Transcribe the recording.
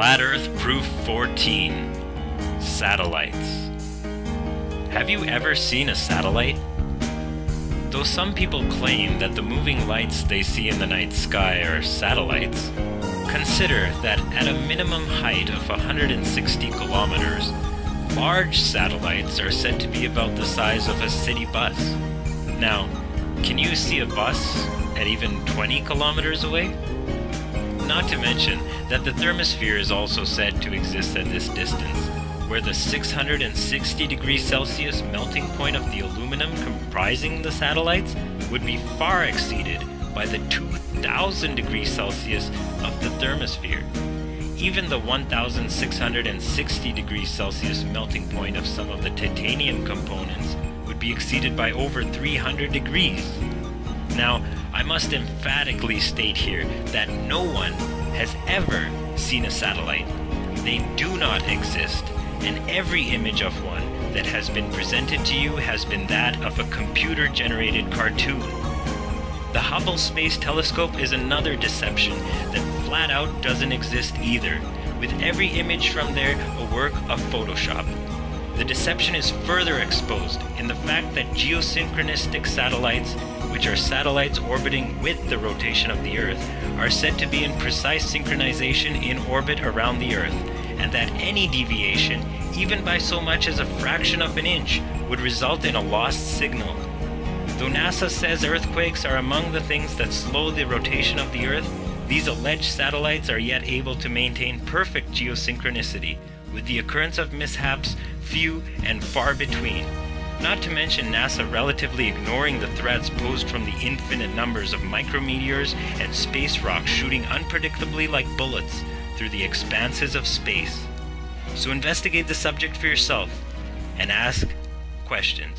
Flat Earth Proof 14 Satellites. Have you ever seen a satellite? Though some people claim that the moving lights they see in the night sky are satellites, consider that at a minimum height of 160 kilometers, large satellites are said to be about the size of a city bus. Now, can you see a bus at even 20 kilometers away? Not to mention that the thermosphere is also said to exist at this distance, where the 660 degrees Celsius melting point of the aluminum comprising the satellites would be far exceeded by the 2000 degrees Celsius of the thermosphere. Even the 1660 degrees Celsius melting point of some of the titanium components would be exceeded by over 300 degrees. Now, I must emphatically state here that no one has ever seen a satellite. They do not exist, and every image of one that has been presented to you has been that of a computer generated cartoon. The Hubble Space Telescope is another deception that flat out doesn't exist either, with every image from there a work of Photoshop. The deception is further exposed in the fact that geosynchronistic satellites which are satellites orbiting with the rotation of the Earth, are said to be in precise synchronization in orbit around the Earth, and that any deviation, even by so much as a fraction of an inch, would result in a lost signal. Though NASA says earthquakes are among the things that slow the rotation of the Earth, these alleged satellites are yet able to maintain perfect geosynchronicity, with the occurrence of mishaps few and far between. Not to mention NASA relatively ignoring the threats posed from the infinite numbers of micrometeors and space rocks shooting unpredictably like bullets through the expanses of space. So investigate the subject for yourself and ask questions.